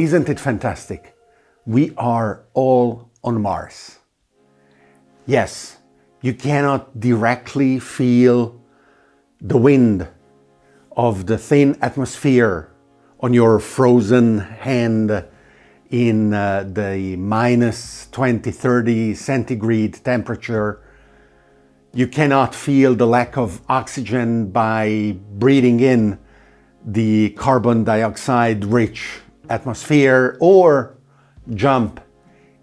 Isn't it fantastic? We are all on Mars. Yes, you cannot directly feel the wind of the thin atmosphere on your frozen hand in uh, the minus 20, 30 centigrade temperature. You cannot feel the lack of oxygen by breathing in the carbon dioxide rich atmosphere or jump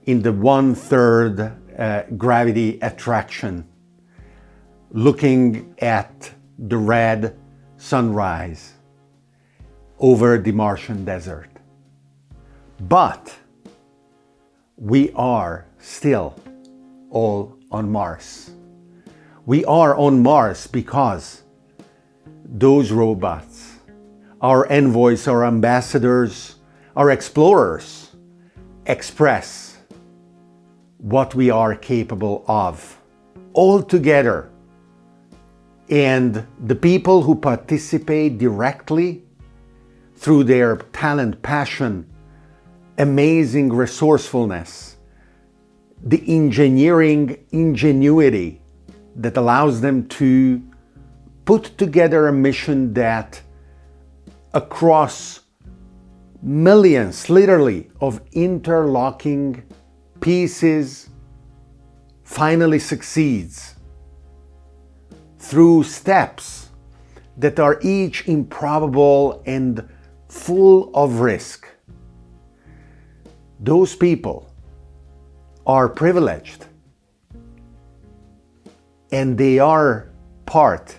in the one-third uh, gravity attraction looking at the red sunrise over the Martian desert. But we are still all on Mars. We are on Mars because those robots, our envoys, our ambassadors, our explorers express what we are capable of all together. And the people who participate directly through their talent, passion, amazing resourcefulness, the engineering ingenuity that allows them to put together a mission that across millions, literally, of interlocking pieces finally succeeds through steps that are each improbable and full of risk. Those people are privileged and they are part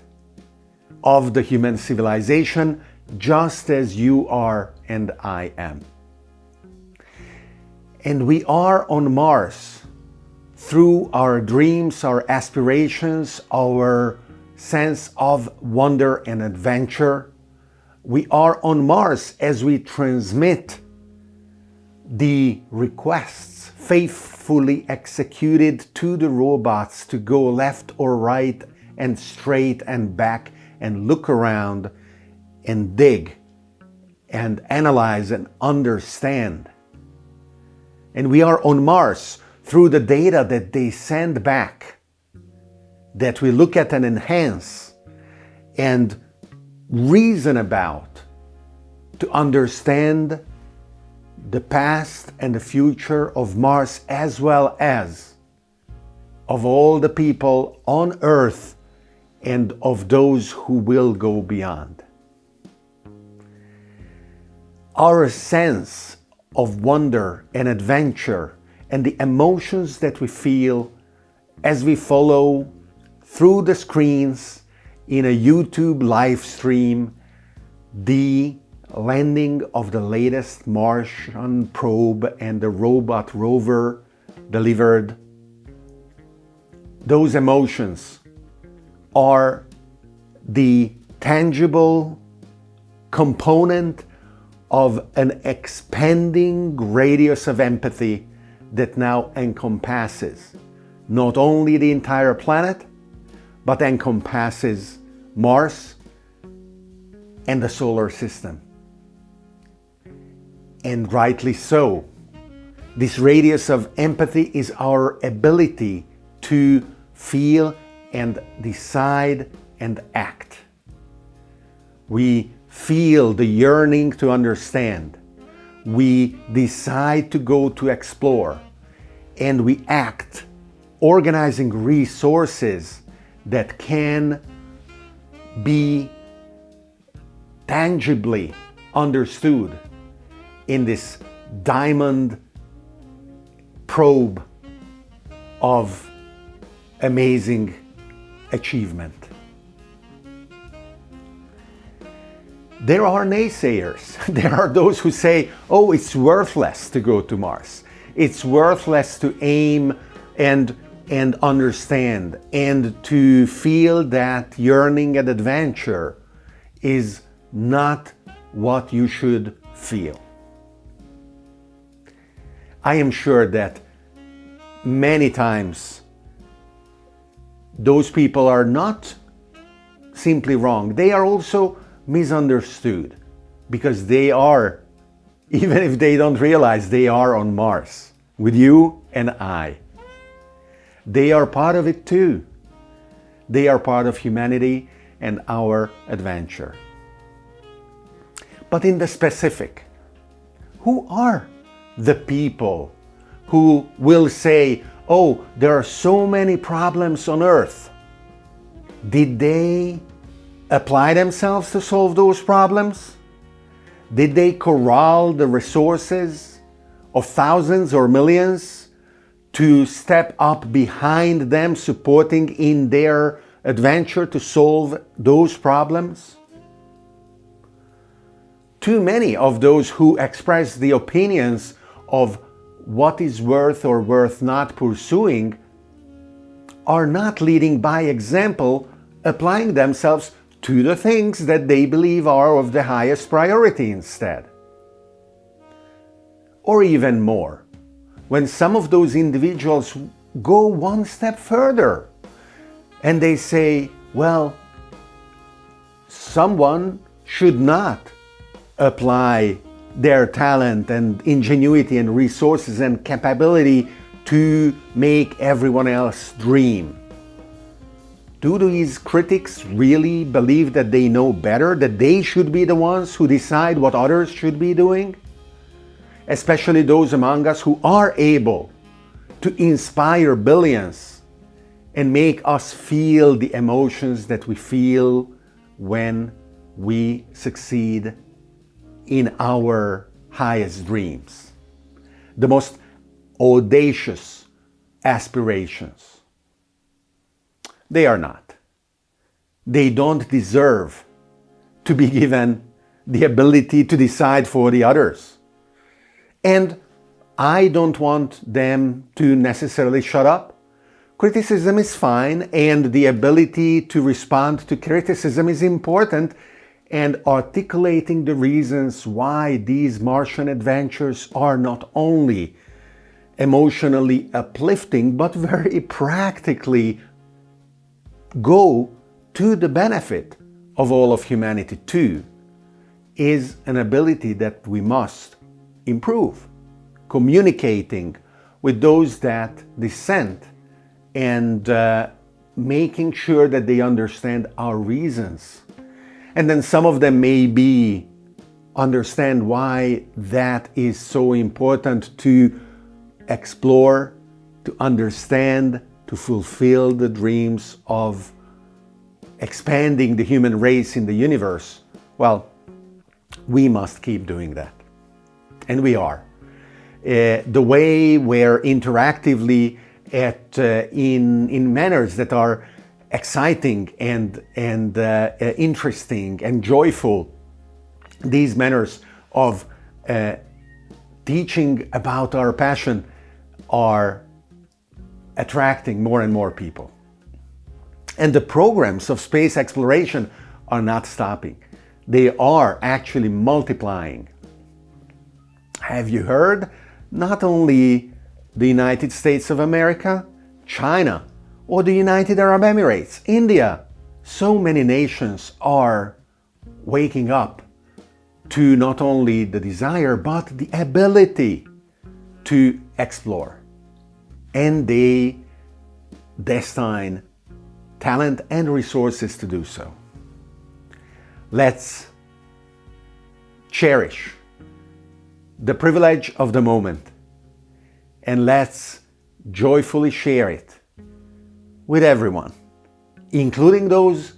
of the human civilization just as you are and I am. And we are on Mars through our dreams, our aspirations, our sense of wonder and adventure. We are on Mars as we transmit the requests faithfully executed to the robots to go left or right and straight and back and look around and dig and analyze and understand. And we are on Mars through the data that they send back that we look at and enhance and reason about to understand the past and the future of Mars as well as of all the people on Earth and of those who will go beyond. Our sense of wonder and adventure and the emotions that we feel as we follow through the screens in a YouTube live stream the landing of the latest Martian probe and the robot rover delivered, those emotions are the tangible component of an expanding radius of empathy that now encompasses not only the entire planet, but encompasses Mars and the solar system and rightly so. This radius of empathy is our ability to feel and decide and act. We feel the yearning to understand. We decide to go to explore and we act organizing resources that can be tangibly understood in this diamond probe of amazing achievement. There are naysayers. There are those who say, oh, it's worthless to go to Mars. It's worthless to aim and, and understand and to feel that yearning and adventure is not what you should feel. I am sure that many times those people are not simply wrong. They are also misunderstood because they are even if they don't realize they are on Mars with you and I. They are part of it too. They are part of humanity and our adventure. But in the specific, who are the people who will say, oh, there are so many problems on earth. Did they apply themselves to solve those problems? Did they corral the resources of thousands or millions to step up behind them, supporting in their adventure to solve those problems? Too many of those who express the opinions of what is worth or worth not pursuing are not leading by example, applying themselves to the things that they believe are of the highest priority instead. Or even more, when some of those individuals go one step further and they say, well, someone should not apply their talent and ingenuity and resources and capability to make everyone else dream. Do these critics really believe that they know better, that they should be the ones who decide what others should be doing? Especially those among us who are able to inspire billions and make us feel the emotions that we feel when we succeed in our highest dreams, the most audacious aspirations. They are not. They don't deserve to be given the ability to decide for the others. And I don't want them to necessarily shut up. Criticism is fine and the ability to respond to criticism is important and articulating the reasons why these Martian adventures are not only emotionally uplifting, but very practically go to the benefit of all of humanity too, is an ability that we must improve. Communicating with those that dissent and uh, making sure that they understand our reasons and then some of them may be understand why that is so important to explore, to understand, to fulfill the dreams of expanding the human race in the universe. Well, we must keep doing that. And we are. Uh, the way we're interactively at, uh, in, in manners that are exciting and, and uh, uh, interesting and joyful these manners of uh, teaching about our passion are attracting more and more people. And the programs of space exploration are not stopping. They are actually multiplying. Have you heard? Not only the United States of America, China or the United Arab Emirates, India. So many nations are waking up to not only the desire but the ability to explore. And they destine talent and resources to do so. Let's cherish the privilege of the moment and let's joyfully share it with everyone, including those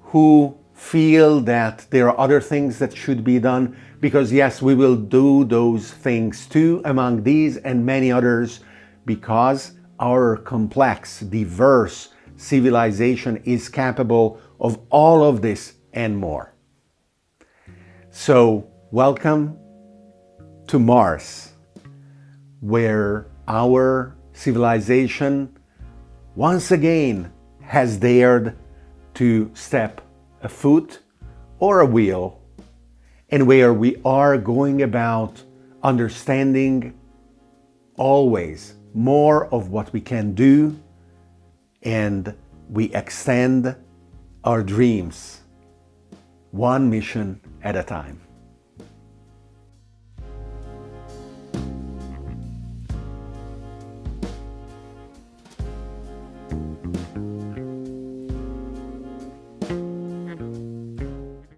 who feel that there are other things that should be done because yes, we will do those things too among these and many others because our complex, diverse civilization is capable of all of this and more. So welcome to Mars, where our civilization once again has dared to step a foot or a wheel and where we are going about understanding always more of what we can do and we extend our dreams one mission at a time.